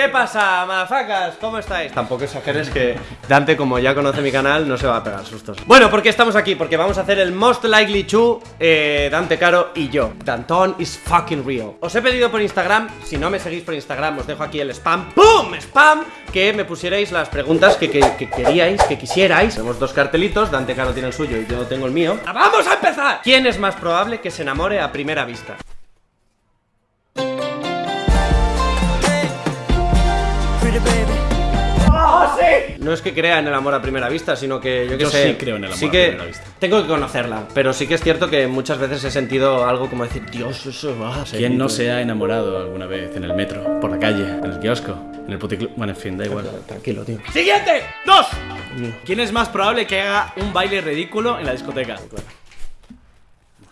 ¿Qué pasa, madafacas? ¿Cómo estáis? Tampoco exageres que Dante, como ya conoce mi canal, no se va a pegar sustos. Bueno, ¿por qué estamos aquí? Porque vamos a hacer el Most Likely To, eh, Dante Caro y yo. Danton is fucking real. Os he pedido por Instagram, si no me seguís por Instagram, os dejo aquí el spam. ¡Pum! ¡Spam! Que me pusierais las preguntas que, que- que queríais, que quisierais. Tenemos dos cartelitos, Dante Caro tiene el suyo y yo tengo el mío. ¡Vamos a empezar! ¿Quién es más probable que se enamore a primera vista? No es que crea en el amor a primera vista, sino que yo que Yo sé. sí creo en el amor sí a que primera vista. Tengo que conocerla, pero sí que es cierto que muchas veces he sentido algo como decir, Dios, eso va a ser. ¿Quién no se ha enamorado alguna vez en el metro, por la calle, en el kiosco, en el puticlub? Bueno, en fin, da igual. Tranquilo, tío. ¡Siguiente! ¡Dos! ¿Quién es más probable que haga un baile ridículo en la discoteca?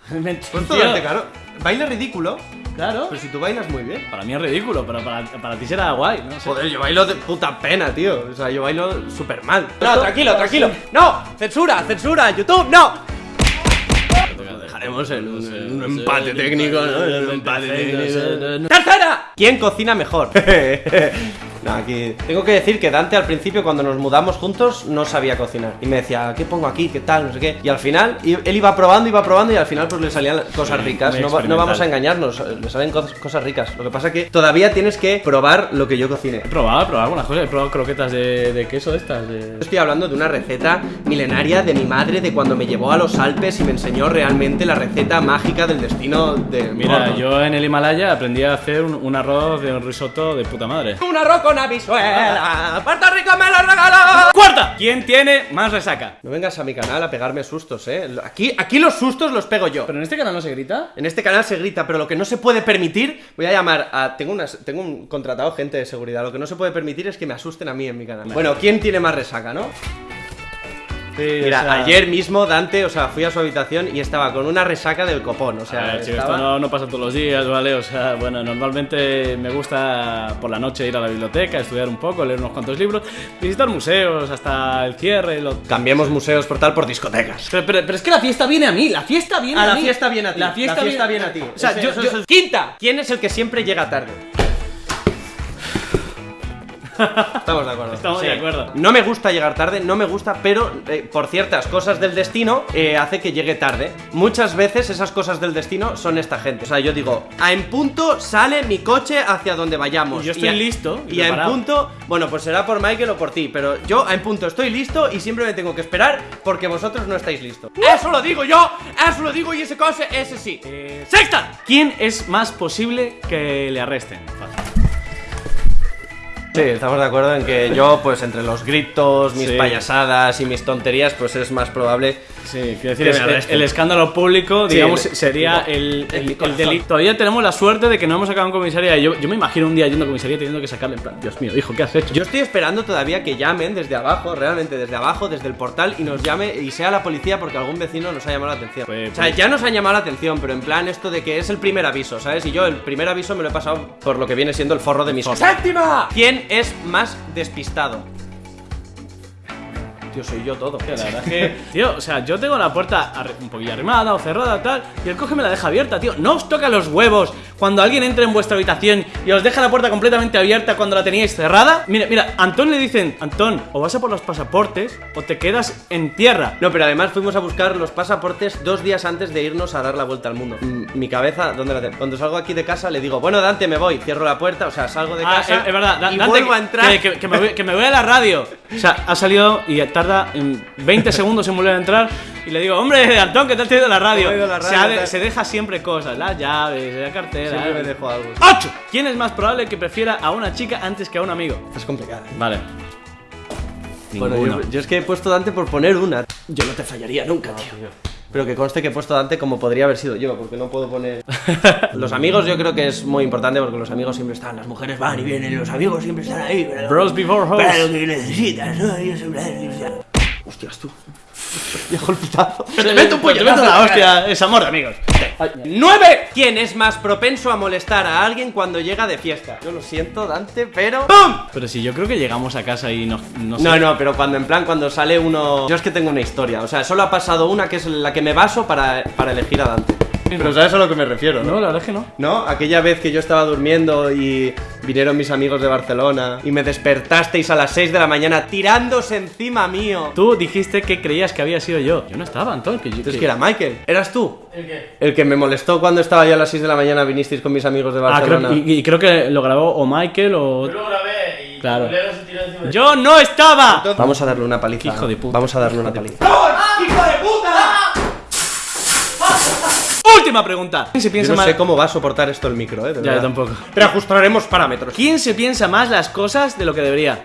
Pues Tío, Dante Caro, baile ridículo, Claro. pero si tú bailas muy bien. Para mí es ridículo, pero para, para ti será guay, no sé. Joder, yo bailo de puta pena, tío. O sea, yo bailo súper mal. No, tranquilo, tranquilo. No, censura, censura, YouTube, no. Lo dejaremos en un, en un empate técnico, ¿no? En un empate técnico. ¡Tercera! ¿Quién cocina mejor? No, aquí tengo que decir que Dante al principio cuando nos mudamos juntos no sabía cocinar y me decía, ¿qué pongo aquí? ¿Qué tal? No sé qué. Y al final él iba probando, iba probando y al final pues le salían cosas ricas. No, va- no vamos a engañarnos, le salen cos- cosas ricas. Lo que pasa que todavía tienes que probar lo que yo cocine. He probado, he probado algunas cosas. He probado croquetas de, de queso de estas. de- Estoy hablando de una receta milenaria de mi madre de cuando me llevó a los Alpes y me enseñó realmente la receta mágica del destino de Mira, yo en el Himalaya aprendí a hacer un, un arroz de un risotto de puta madre. Un arroz con habichuela, Puerto Rico me lo regaló. ¡Cuarta! ¿Quién tiene más resaca? No vengas a mi canal a pegarme sustos, eh. Aquí, aquí los sustos los pego yo. ¿Pero en este canal no se grita? En este canal se grita, pero lo que no se puede permitir, voy a llamar a. Tengo, unas, tengo un contratado gente de seguridad. Lo que no se puede permitir es que me asusten a mí en mi canal. Bueno, ¿quién tiene más resaca, no? Sí, Mira, o sea- ayer mismo Dante, o sea, fui a su habitación y estaba con una resaca del copón. O sea, A ver, chico, estaba- esto no, no pasa todos los días, ¿vale? O sea, bueno, normalmente me gusta por la noche ir a la biblioteca, estudiar un poco, leer unos cuantos libros, visitar museos hasta el cierre. Lo... Cambiemos museos por tal por discotecas. Pero, pero- pero es que la fiesta viene a mí, la fiesta viene A a, la mí. fiesta viene a ti. La fiesta, viene a ti. O sea, yo, yo- Quinta. ¿Quién es el que siempre llega tarde? Estamos de acuerdo. Estamos de acuerdo. No me gusta llegar tarde, no me gusta, pero eh, por ciertas cosas del destino eh, hace que llegue tarde. Muchas veces esas cosas del destino son esta gente. O sea, yo digo, a en punto sale mi coche hacia donde vayamos. Y yo estoy a- listo y Y a en punto, bueno, pues será por Michael o por ti, pero yo a en punto estoy listo y siempre me tengo que esperar porque vosotros no estáis listos. Eso lo digo yo, eso lo digo y ese coche, ese sí. Eh, Sexta. ¿Quién es más posible que le arresten? Fácil. Sí, estamos de acuerdo en que yo, pues entre los gritos, mis Sí. payasadas y mis tonterías, pues es más probable. Sí, quiero decir, Que el, escándalo público, Sí, digamos, el- sería el- delito. Todavía tenemos la suerte de que no hemos acabado en comisaría. Yo, yo me imagino un día yendo a comisaría teniendo que sacarle en plan, Dios mío, hijo, ¿qué has hecho? Yo estoy esperando todavía que llamen desde abajo, realmente desde abajo, desde el portal y nos llame y sea la policía porque algún vecino nos ha llamado la atención. Pues- o sea, ya nos han llamado la atención, pero en plan esto de que es el primer aviso, ¿sabes? Y yo el primer aviso me lo he pasado por lo que viene siendo el forro de mis ¡Séptima! ¿Quién es más despistado? Tío, soy yo todo. Tío, la verdad es que, tío, o sea, yo tengo la puerta un poquillo arrimada o cerrada, tal, y el coge me la deja abierta, tío. No os toca los huevos cuando alguien entra en vuestra habitación y os deja la puerta completamente abierta cuando la teníais cerrada. Mira, mira, a Antón le dicen, Antón, o vas a por los pasaportes o te quedas en tierra. No, pero además fuimos a buscar los pasaportes dos días antes de irnos a dar la vuelta al mundo. Mi cabeza, ¿dónde la tengo? Cuando salgo aquí de casa le digo, bueno, Dante, me voy, cierro la puerta, o sea, salgo de Ah, casa es, es verdad, Da- y Dante, vuelvo a entrar. Que, que- que me voy, que me voy a la radio. O sea, ha salido y tarda en 20 segundos en volver a entrar. Y le digo, hombre, Antón, ¿qué tal te ha ido la radio? Ha la se, radio, ha de- tal. se deja siempre cosas, las llaves, la cartera. Siempre me dejo algo. 8. ¿Quién es más probable que prefiera a una chica antes que a un amigo? Esto es complicado. ¿eh? Vale. Bueno, yo, yo es que he puesto Dante por poner una. Yo no te fallaría nunca, tío. Pero que conste que he puesto Dante como podría haber sido yo, porque no puedo poner. los amigos yo creo que es muy importante porque los amigos siempre están, las mujeres van y vienen los amigos siempre están ahí. Bros before hoes. Para lo que necesitas, ¿no? Yo siempre. Hostias, tú. Viejo el pitazo. Te meto un puñetazo. Te meto la hostia, es amor de amigos. ¡Nueve! ¿Quién es más propenso a molestar a alguien cuando llega de fiesta? Yo lo siento, Dante, pero. ¡Pum! Pero si yo creo que llegamos a casa y no, no sé. No, no, pero cuando en plan, cuando sale uno. Yo es que tengo una historia. O sea, solo ha pasado una que es la que me baso para, para elegir a Dante. Pero sabes a lo que me refiero, ¿no? No, la verdad es que no. ¿No? Aquella vez que yo estaba durmiendo y vinieron mis amigos de Barcelona y me despertasteis a las 6 de la mañana tirándose encima mío. Tú dijiste que creías que había sido yo. Yo no estaba, Antón. Que yo, Entonces, que- que era Michael. ¿Eras tú? ¿El qué? El que me molestó cuando estaba yo a las 6 de la mañana vinisteis con mis amigos de Ah, creo, Barcelona. y, y creo que lo grabó o Michael o. Yo lo grabé y Claro. De ¡Yo no estaba! Vamos a darle una paliza. Hijo de puta. Vamos a darle una paliza. Última pregunta. ¿Quién se Yo piensa no más? sé cómo va a soportar esto el micro, eh. de Ya, yo tampoco. Pero ajustaremos parámetros. ¿Quién se piensa más las cosas de lo que debería?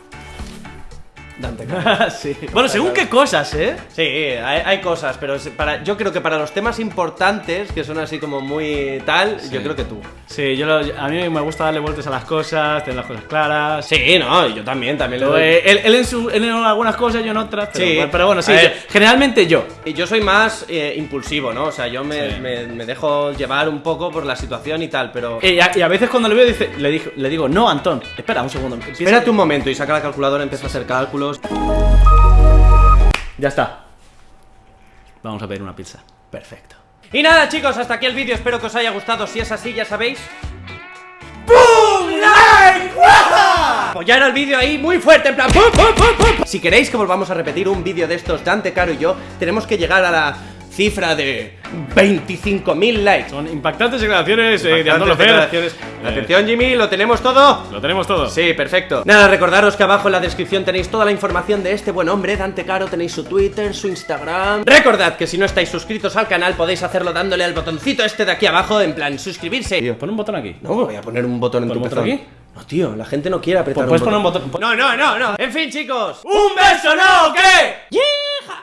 Dante. sí. Bueno, según qué cosas, ¿eh? Sí, hay, hay cosas, pero para, yo creo que para los temas importantes, que son así como muy tal, yo creo que tú. Sí, yo lo- a mí me gusta darle vueltas a las cosas, tener las cosas claras. Sí, no, yo también, también le Pero, doy. eh, él, él en su, él en algunas cosas, yo en otras. Pero, Sí. pero bueno, sí, A ver. yo- generalmente yo. Y yo soy más eh, impulsivo, ¿no? O sea, yo me, Sí. me- me dejo llevar un poco por la situación y tal, pero... Y a, y a veces cuando le veo, dice, le, digo, le digo, no, Antón, espera un segundo. Espérate un momento y saca la calculadora, empieza a hacer cálculos. Ya está. Vamos a pedir una pizza. Perfecto. Y nada, chicos, hasta aquí el vídeo. Espero que os haya gustado. Si es así, ya sabéis. ¡Boom! ¡Like! ¡Guau! Apoyar al vídeo ahí muy fuerte, en plan. ¡pum, pum, pum, pum! Si queréis que volvamos a repetir un vídeo de estos, Dante, Caro y yo, tenemos que llegar a la cifra de 25.000 likes. Son impactantes declaraciones eh, de declaraciones. Eh, Atención, Jimmy, ¿lo tenemos todo? Lo tenemos todo. Sí, perfecto. Nada, recordaros que abajo en la descripción tenéis toda la información de este buen hombre, Dante Caro, tenéis su Twitter, su Instagram. Recordad que si no estáis suscritos al canal podéis hacerlo dándole al botoncito este de aquí abajo, en plan suscribirse. Pon un botón aquí. No, voy a poner un botón en ¿Pon tu un botón aquí? No, tío, la gente no quiere apretar Puedes un poner un botón. botón. No, no, no, no. En fin, chicos. ¡Un beso, no! ¿Qué? ¡Yeah!